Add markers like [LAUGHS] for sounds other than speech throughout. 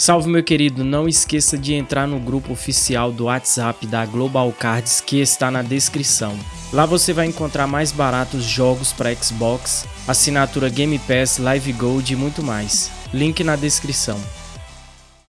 Salve meu querido, não esqueça de entrar no grupo oficial do WhatsApp da Global Cards que está na descrição. Lá você vai encontrar mais baratos jogos para Xbox, assinatura Game Pass, Live Gold e muito mais. Link na descrição.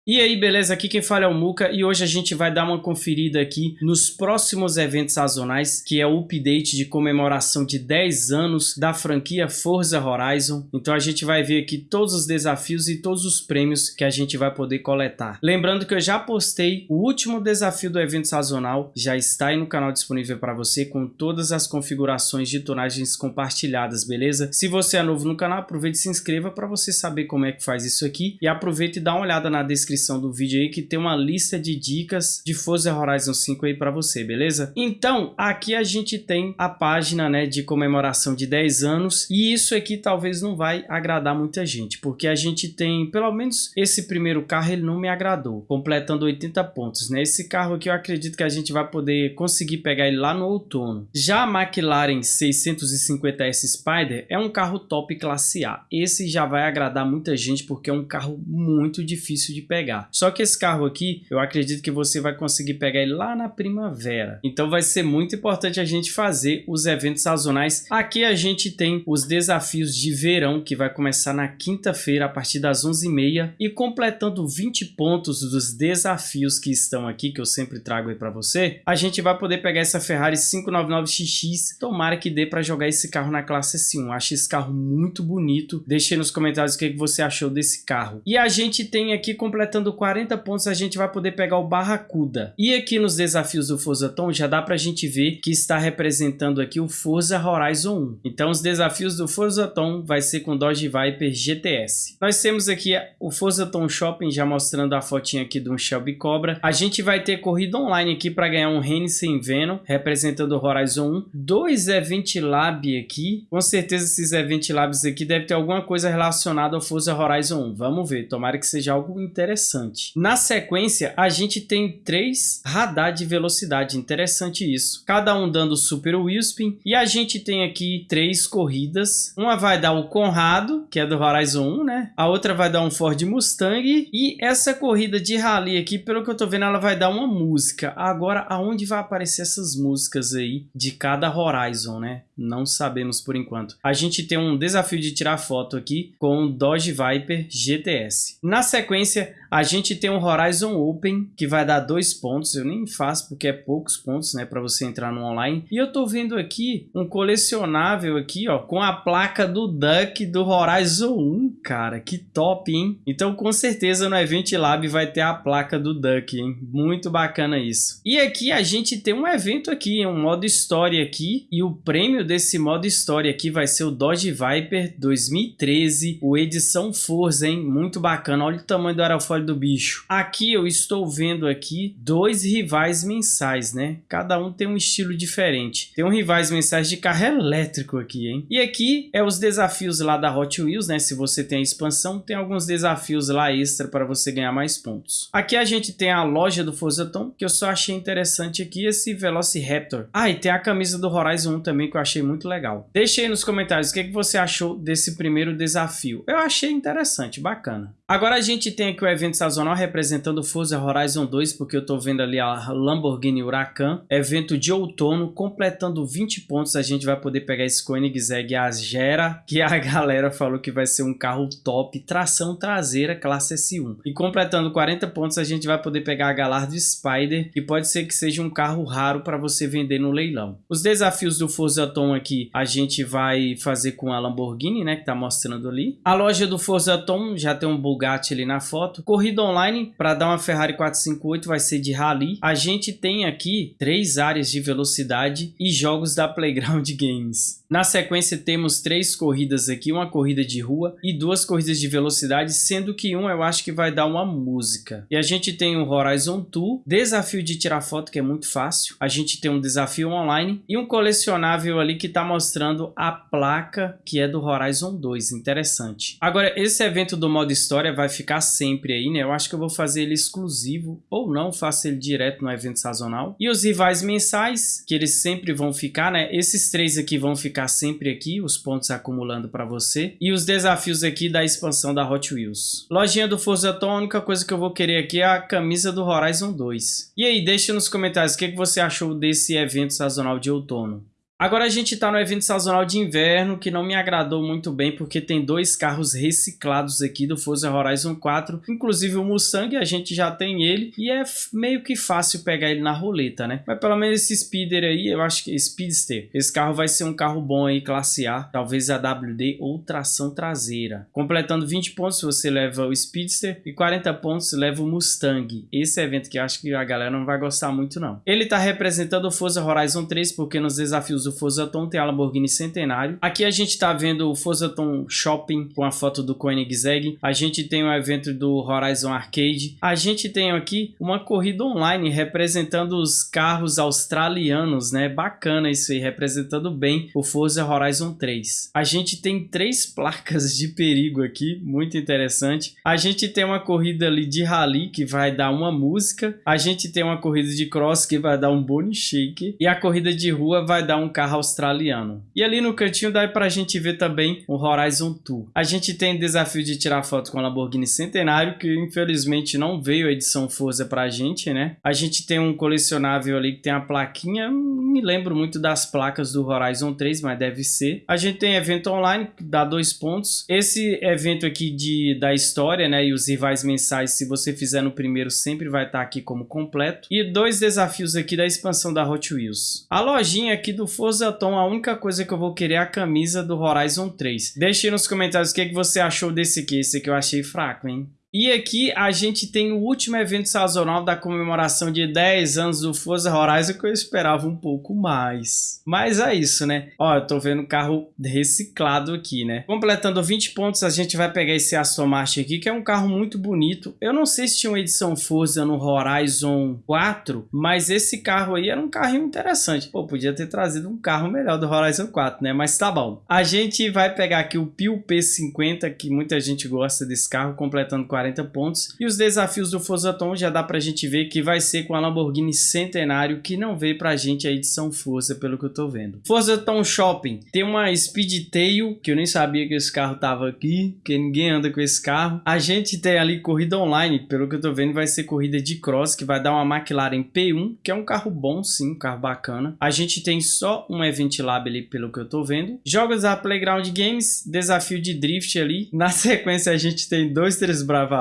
E aí, beleza? Aqui quem fala é o Muka e hoje a gente vai dar uma conferida aqui nos próximos eventos sazonais, que é o update de comemoração de 10 anos da franquia Forza Horizon. Então a gente vai ver aqui todos os desafios e todos os prêmios que a gente vai poder coletar. Lembrando que eu já postei o último desafio do evento sazonal, já está aí no canal disponível para você com todas as configurações de tonagens compartilhadas, beleza? Se você é novo no canal, aproveite e se inscreva para você saber como é que faz isso aqui e aproveite e dá uma olhada na descrição descrição do vídeo aí que tem uma lista de dicas de Forza Horizon 5 aí para você, beleza? Então, aqui a gente tem a página, né, de comemoração de 10 anos e isso aqui talvez não vai agradar muita gente, porque a gente tem, pelo menos esse primeiro carro ele não me agradou, completando 80 pontos, né? Esse carro aqui eu acredito que a gente vai poder conseguir pegar ele lá no outono. Já a McLaren 650S Spider é um carro top classe A. Esse já vai agradar muita gente porque é um carro muito difícil de pegar pegar. Só que esse carro aqui, eu acredito que você vai conseguir pegar ele lá na primavera. Então vai ser muito importante a gente fazer os eventos sazonais. Aqui a gente tem os desafios de verão, que vai começar na quinta-feira, a partir das 11h30. E completando 20 pontos dos desafios que estão aqui, que eu sempre trago aí para você, a gente vai poder pegar essa Ferrari 599XX. Tomara que dê para jogar esse carro na classe S1. Acho esse carro muito bonito. Deixe nos comentários o que você achou desse carro. E a gente tem aqui completando completando 40 pontos, a gente vai poder pegar o Barracuda. E aqui nos desafios do Forza Tom, já dá pra gente ver que está representando aqui o Forza Horizon 1. Então os desafios do Forza Tom vai ser com Dodge Viper GTS. Nós temos aqui o Forza Tom Shopping, já mostrando a fotinha aqui de um Shelby Cobra. A gente vai ter corrida online aqui para ganhar um Hennessy Venom, representando o Horizon 1. Dois Event Lab aqui. Com certeza esses Event Labs aqui devem ter alguma coisa relacionada ao Forza Horizon 1. Vamos ver, tomara que seja algo interessante interessante. Na sequência, a gente tem três radar de velocidade, interessante isso. Cada um dando super wheelspin e a gente tem aqui três corridas. Uma vai dar o Conrado, que é do Horizon 1, né? A outra vai dar um Ford Mustang e essa corrida de rally aqui, pelo que eu tô vendo, ela vai dar uma música. Agora, aonde vai aparecer essas músicas aí de cada Horizon, né? Não sabemos por enquanto. A gente tem um desafio de tirar foto aqui com o Dodge Viper GTS. Na sequência, a gente tem um Horizon Open que vai dar dois pontos. Eu nem faço porque é poucos pontos, né, para você entrar no online. E eu tô vendo aqui um colecionável aqui, ó, com a placa do Duck do Horizon 1, cara. Que top, hein? Então, com certeza no Event Lab vai ter a placa do Duck, hein? Muito bacana isso. E aqui a gente tem um evento aqui, um modo história aqui. E o prêmio desse modo história aqui vai ser o Dodge Viper 2013, o edição Forza, hein? Muito bacana. Olha o tamanho do aerofólio do bicho. Aqui eu estou vendo aqui dois rivais mensais, né? Cada um tem um estilo diferente. Tem um rivais mensais de carro elétrico aqui, hein? E aqui é os desafios lá da Hot Wheels, né? Se você tem a expansão, tem alguns desafios lá extra para você ganhar mais pontos. Aqui a gente tem a loja do Forza Tom, que eu só achei interessante aqui esse Velociraptor. Ah, e tem a camisa do Horizon 1 também que eu achei muito legal. Deixe aí nos comentários o que, que você achou desse primeiro desafio. Eu achei interessante, bacana. Agora a gente tem aqui o evento sazonal representando o Forza Horizon 2, porque eu estou vendo ali a Lamborghini Huracan. Evento de outono, completando 20 pontos, a gente vai poder pegar esse Koenigsegg Agera, que a [LAUGHS] galera falou que vai ser um carro top, tração traseira, classe S1. E completando 40 pontos, a gente vai poder pegar a Galardo Spider, que pode ser que seja um carro raro para você vender no leilão. Os desafios do Forza Tom aqui, a gente vai fazer com a Lamborghini, né, que está mostrando ali. A loja do Forza Tom já tem um Bugatti ali na foto. Corrida online para dar uma Ferrari 458 vai ser de rally. A gente tem aqui três áreas de velocidade e jogos da Playground [LAUGHS] Games. Na sequência temos três corridas aqui, uma corrida de rua e duas corridas de velocidade, sendo que uma eu acho que vai dar uma música. E a gente tem o Horizon 2, desafio de tirar foto que é muito fácil. A gente tem um desafio online e um colecionável ali que está mostrando a placa que é do Horizon 2, interessante. Agora esse evento do modo história vai ficar sempre aí, né? Eu acho que eu vou fazer ele exclusivo ou não, faço ele direto no evento sazonal. E os rivais mensais, que eles sempre vão ficar, né? Esses três aqui vão ficar ficar sempre aqui, os pontos acumulando para você. E os desafios aqui da expansão da Hot Wheels. Lojinha do Forza Tom, a única coisa que eu vou querer aqui é a camisa do Horizon 2. E aí, deixa nos comentários o que, que você achou desse evento sazonal de outono. Agora a gente está no evento sazonal de inverno, que não me agradou muito bem, porque tem dois carros reciclados aqui do Forza Horizon 4, inclusive o Mustang, a gente já tem ele, e é meio que fácil pegar ele na roleta, né? Mas pelo menos esse Speeder aí, eu acho que Speedster, esse carro vai ser um carro bom aí, classe A, talvez a WD ou tração traseira. Completando 20 pontos você leva o Speedster e 40 pontos leva o Mustang. Esse evento que eu acho que a galera não vai gostar muito não. Ele está representando o Forza Horizon 3, porque nos desafios do Fosaton, tem a Lamborghini Centenário. Aqui a gente está vendo o Fosaton Shopping com a foto do Koenigsegg. A gente tem o evento do Horizon Arcade. A gente tem aqui uma corrida online representando os carros australianos, né? Bacana isso aí, representando bem o Forza Horizon 3. A gente tem três [LAUGHS] placas de perigo aqui, muito interessante. A gente tem uma corrida ali de rally que vai dar uma música. A gente tem uma corrida de cross que vai dar um bone shake. E a corrida de rua vai dar um carro australiano. E ali no cantinho dá pra gente ver também o Horizon Tour. A gente tem desafio de tirar foto com a Lamborghini Centenário, que infelizmente não veio a edição Forza pra gente, né? A gente tem um colecionável ali que tem a plaquinha, não me lembro muito das placas do Horizon 3, mas deve ser. A gente tem evento online, que dá dois pontos. Esse evento aqui de, da história, né, e os rivais mensais, se você fizer no primeiro, sempre vai estar tá aqui como completo. E dois desafios aqui da expansão da Hot Wheels. A lojinha aqui do Forza Tom, a única coisa que eu vou querer é a camisa do Horizon 3. Deixe nos comentários o que, é que você achou desse aqui. Esse aqui eu achei fraco, hein? E aqui a gente tem o último evento sazonal da comemoração de 10 anos do Forza Horizon que eu esperava um pouco mais. Mas é isso, né? Ó, eu tô vendo carro reciclado aqui, né? Completando 20 pontos, a gente vai pegar esse Aston Martin aqui, que é um carro muito bonito. Eu não sei se tinha uma edição Forza no Horizon 4, mas esse carro aí era um carrinho interessante. Pô, podia ter trazido um carro melhor do Horizon 4, né? Mas tá bom. A gente vai pegar aqui o Pio P50, que muita gente gosta desse carro, completando 40 40 pontos. E os desafios do Forzaton já dá pra gente ver que vai ser com a Lamborghini Centenário, que não veio pra gente a edição Forza, pelo que eu tô vendo. Forzaton Shopping tem uma Speedtail, que eu nem sabia que esse carro tava aqui, que ninguém anda com esse carro. A gente tem ali corrida online, pelo que eu tô vendo vai ser corrida de cross, que vai dar uma McLaren P1, que é um carro bom sim, um carro bacana. A gente tem só um Event Lab ali, pelo que eu tô vendo. Jogos da Playground Games, desafio de drift ali. Na [LAUGHS] sequência a gente tem dois três Brava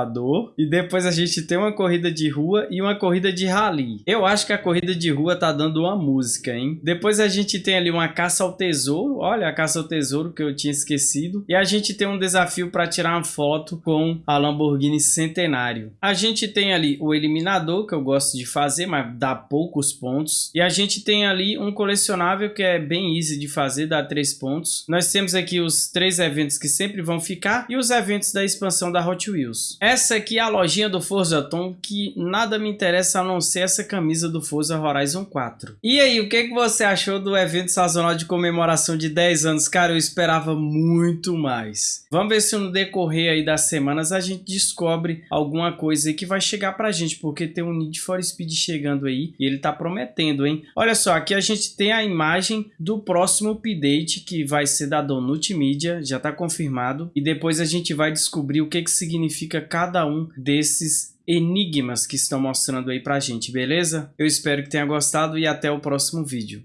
e depois a gente tem uma corrida de rua e uma corrida de rally. Eu acho que a corrida de rua tá dando uma música, hein? Depois a gente tem ali uma caça ao tesouro. Olha a caça ao tesouro que eu tinha esquecido. E a gente tem um desafio para tirar uma foto com a Lamborghini Centenário. A gente tem ali o eliminador, que eu gosto de fazer, mas dá poucos pontos. E a gente tem ali um colecionável que é bem easy de fazer, dá 3 pontos. Nós temos aqui os três eventos que sempre vão ficar e os eventos da expansão da Hot Wheels. Essa aqui é a lojinha do Forza Tom, que nada me interessa a não ser essa camisa do Forza Horizon 4. E aí, o que, que você achou do evento sazonal de comemoração de 10 anos? Cara, eu esperava muito mais. Vamos ver se no decorrer aí das semanas a gente descobre alguma coisa aí que vai chegar pra gente, porque tem um Need for Speed chegando aí e ele tá prometendo, hein? Olha só, aqui a gente tem a imagem do próximo update que vai ser da Donut Media, já tá confirmado, e depois a gente vai descobrir o que que significa cada um desses enigmas que estão mostrando aí pra gente, beleza? Eu espero que tenha gostado e até o próximo vídeo.